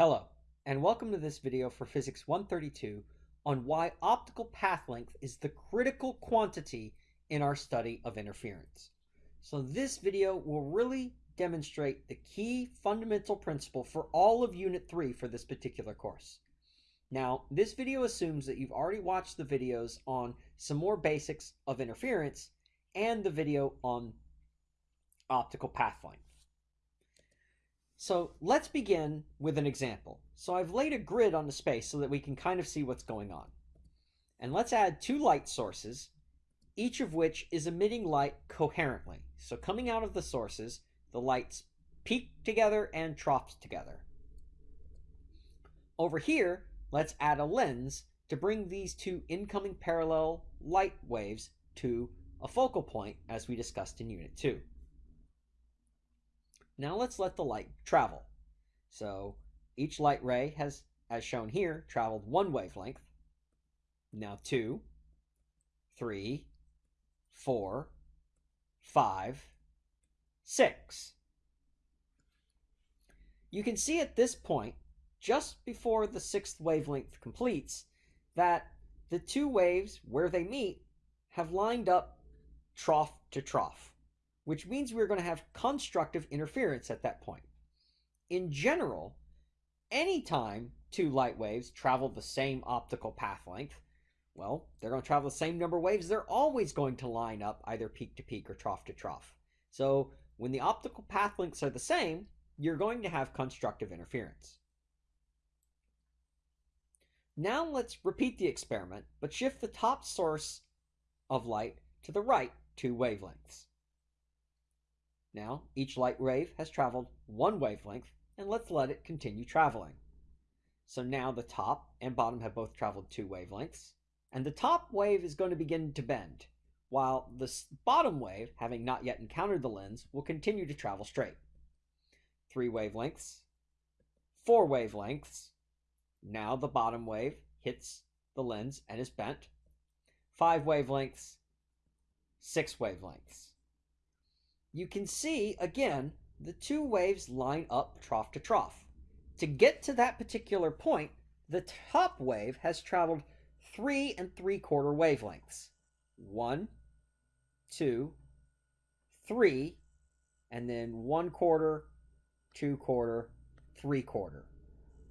Hello, and welcome to this video for Physics 132 on why optical path length is the critical quantity in our study of interference. So this video will really demonstrate the key fundamental principle for all of Unit 3 for this particular course. Now, this video assumes that you've already watched the videos on some more basics of interference and the video on optical path length. So let's begin with an example. So I've laid a grid on the space so that we can kind of see what's going on. And let's add two light sources, each of which is emitting light coherently. So coming out of the sources, the lights peak together and troughs together. Over here, let's add a lens to bring these two incoming parallel light waves to a focal point as we discussed in Unit 2. Now let's let the light travel. So each light ray has, as shown here, traveled one wavelength. Now two, three, four, five, six. You can see at this point, just before the sixth wavelength completes, that the two waves, where they meet, have lined up trough to trough which means we're going to have constructive interference at that point. In general, anytime two light waves travel the same optical path length, well, they're going to travel the same number of waves. They're always going to line up either peak to peak or trough to trough. So when the optical path lengths are the same, you're going to have constructive interference. Now let's repeat the experiment, but shift the top source of light to the right two wavelengths. Now, each light wave has traveled one wavelength, and let's let it continue traveling. So now the top and bottom have both traveled two wavelengths, and the top wave is going to begin to bend, while the bottom wave, having not yet encountered the lens, will continue to travel straight. Three wavelengths, four wavelengths. Now the bottom wave hits the lens and is bent. Five wavelengths, six wavelengths you can see, again, the two waves line up trough to trough. To get to that particular point, the top wave has traveled three and three quarter wavelengths. One, two, three, and then one quarter, two quarter, three quarter.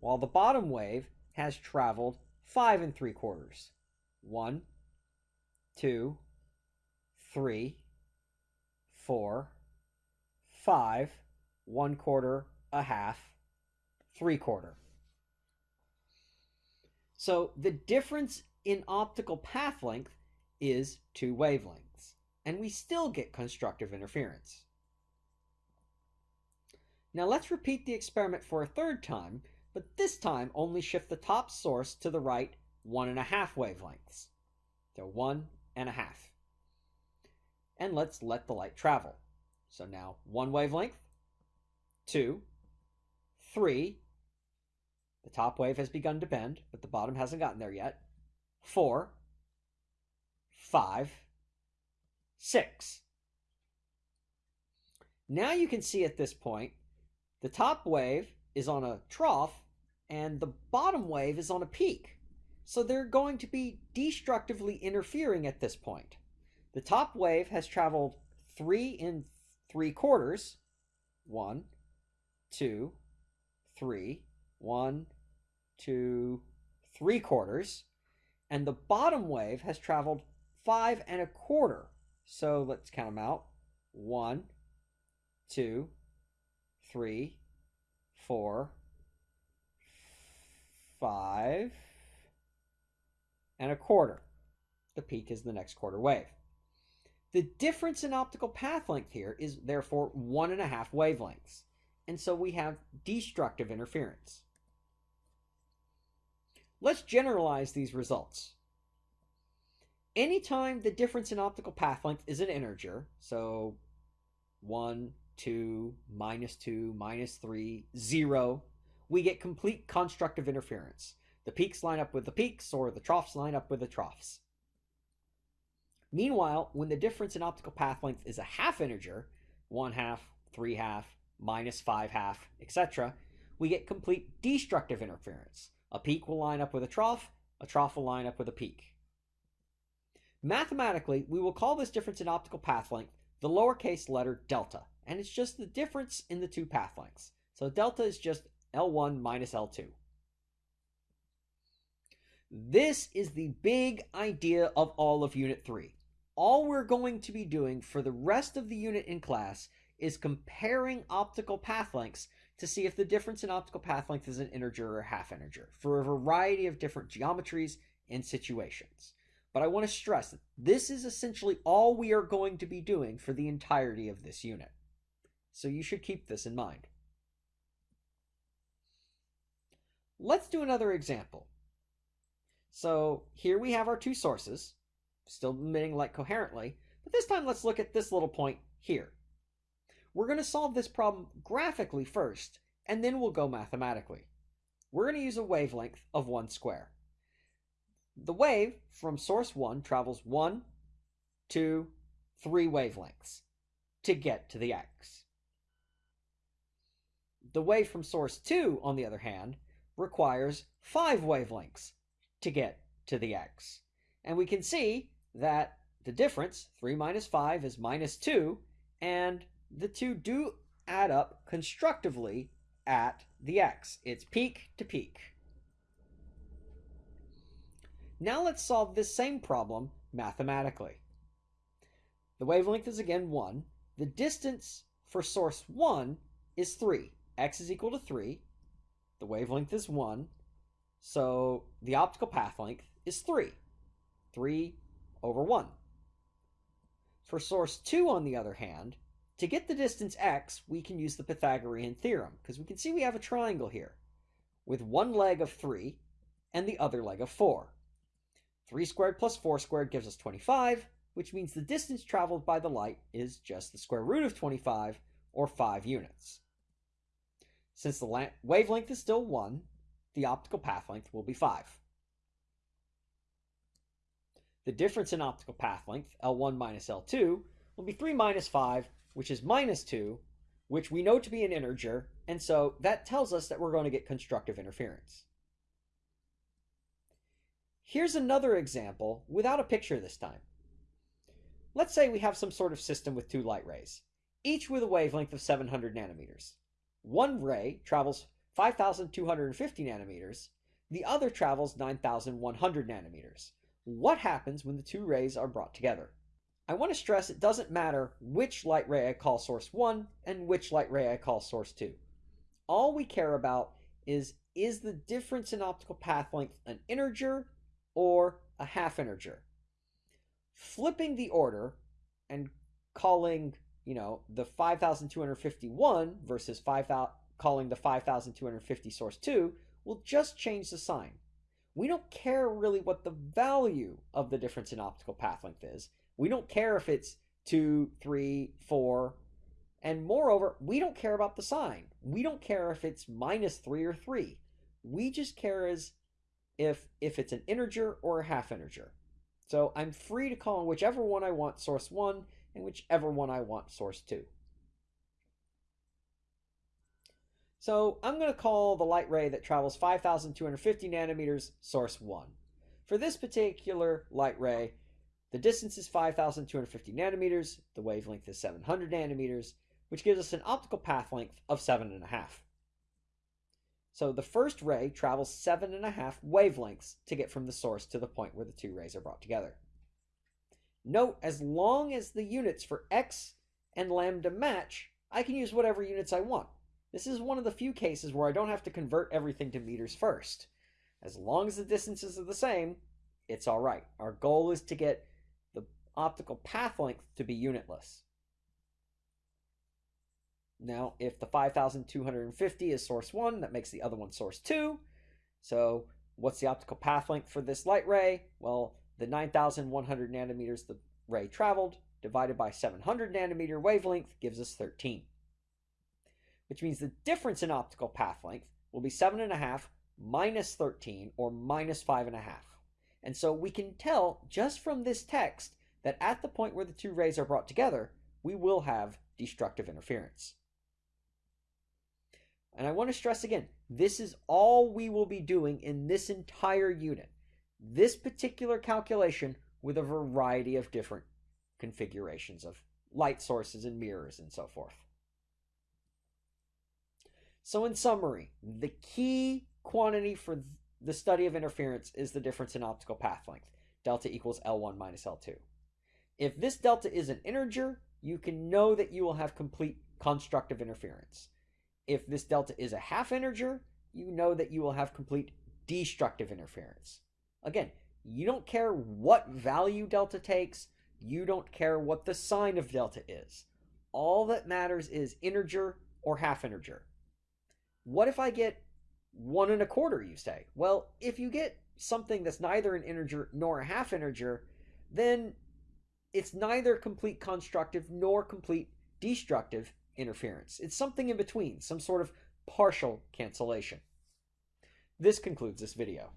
While the bottom wave has traveled five and three quarters. One, two, three, four, five, one quarter, a half, three quarter. So the difference in optical path length is two wavelengths, and we still get constructive interference. Now let's repeat the experiment for a third time, but this time only shift the top source to the right one and a half wavelengths. So one and a half and let's let the light travel. So now one wavelength, two, three. The top wave has begun to bend, but the bottom hasn't gotten there yet. Four, five, six. Now you can see at this point, the top wave is on a trough and the bottom wave is on a peak. So they're going to be destructively interfering at this point. The top wave has traveled three and three quarters. One, two, three, one, two, three quarters. And the bottom wave has traveled five and a quarter. So let's count them out. One, two, three, four, five, and a quarter. The peak is the next quarter wave. The difference in optical path length here is therefore one and a half wavelengths. And so we have destructive interference. Let's generalize these results. Anytime the difference in optical path length is an integer, so 1, 2, minus 2, minus 3, 0, we get complete constructive interference. The peaks line up with the peaks, or the troughs line up with the troughs. Meanwhile, when the difference in optical path length is a half integer, 1 half, 3 half, minus 5 half, etc., we get complete destructive interference. A peak will line up with a trough, a trough will line up with a peak. Mathematically, we will call this difference in optical path length the lowercase letter delta, and it's just the difference in the two path lengths. So delta is just L1 minus L2. This is the big idea of all of Unit 3. All we're going to be doing for the rest of the unit in class is comparing optical path lengths to see if the difference in optical path length is an integer or half integer for a variety of different geometries and situations. But I want to stress that this is essentially all we are going to be doing for the entirety of this unit. So you should keep this in mind. Let's do another example. So here we have our two sources, still emitting light coherently, but this time let's look at this little point here. We're going to solve this problem graphically first, and then we'll go mathematically. We're going to use a wavelength of 1 square. The wave from source 1 travels 1, 2, 3 wavelengths to get to the x. The wave from source 2, on the other hand, requires 5 wavelengths to get to the x. And we can see that the difference, 3 minus 5, is minus 2, and the two do add up constructively at the x. It's peak to peak. Now let's solve this same problem mathematically. The wavelength is again 1. The distance for source 1 is 3. x is equal to 3. The wavelength is 1. So the optical path length is 3. 3 over 1. For source 2, on the other hand, to get the distance x, we can use the Pythagorean theorem, because we can see we have a triangle here, with one leg of 3 and the other leg of 4. 3 squared plus 4 squared gives us 25, which means the distance traveled by the light is just the square root of 25, or 5 units. Since the wavelength is still 1, the optical path length will be 5. The difference in optical path length, L1 minus L2, will be 3 minus 5, which is minus 2, which we know to be an integer, and so that tells us that we're going to get constructive interference. Here's another example without a picture this time. Let's say we have some sort of system with two light rays, each with a wavelength of 700 nanometers. One ray travels 5,250 nanometers, the other travels 9,100 nanometers. What happens when the two rays are brought together? I want to stress it doesn't matter which light ray I call source 1 and which light ray I call source 2. All we care about is is the difference in optical path length an integer or a half integer? Flipping the order and calling, you know, the 5251 versus 5000 calling the 5250 source 2 will just change the sign. We don't care really what the value of the difference in optical path length is we don't care if it's two, three, four. And moreover, we don't care about the sign. We don't care if it's minus three or three. We just care as if if it's an integer or a half integer. So I'm free to call on whichever one I want source 1 and whichever one I want source 2. So I'm going to call the light ray that travels 5,250 nanometers source 1. For this particular light ray, the distance is 5,250 nanometers, the wavelength is 700 nanometers, which gives us an optical path length of 7.5. So the first ray travels 7.5 wavelengths to get from the source to the point where the two rays are brought together. Note, as long as the units for x and lambda match, I can use whatever units I want. This is one of the few cases where I don't have to convert everything to meters first. As long as the distances are the same, it's all right. Our goal is to get the optical path length to be unitless. Now, if the 5250 is source 1, that makes the other one source 2. So what's the optical path length for this light ray? Well, the 9100 nanometers the ray traveled divided by 700 nanometer wavelength gives us 13. Which means the difference in optical path length will be 7.5 minus 13, or minus 5.5. And so we can tell just from this text that at the point where the two rays are brought together, we will have destructive interference. And I want to stress again, this is all we will be doing in this entire unit. This particular calculation with a variety of different configurations of light sources and mirrors and so forth. So in summary, the key quantity for the study of interference is the difference in optical path length. Delta equals L1 minus L2. If this delta is an integer, you can know that you will have complete constructive interference. If this delta is a half integer, you know that you will have complete destructive interference. Again, you don't care what value delta takes, you don't care what the sign of delta is. All that matters is integer or half integer. What if I get one and a quarter, you say? Well, if you get something that's neither an integer nor a half integer, then it's neither complete constructive nor complete destructive interference. It's something in between, some sort of partial cancellation. This concludes this video.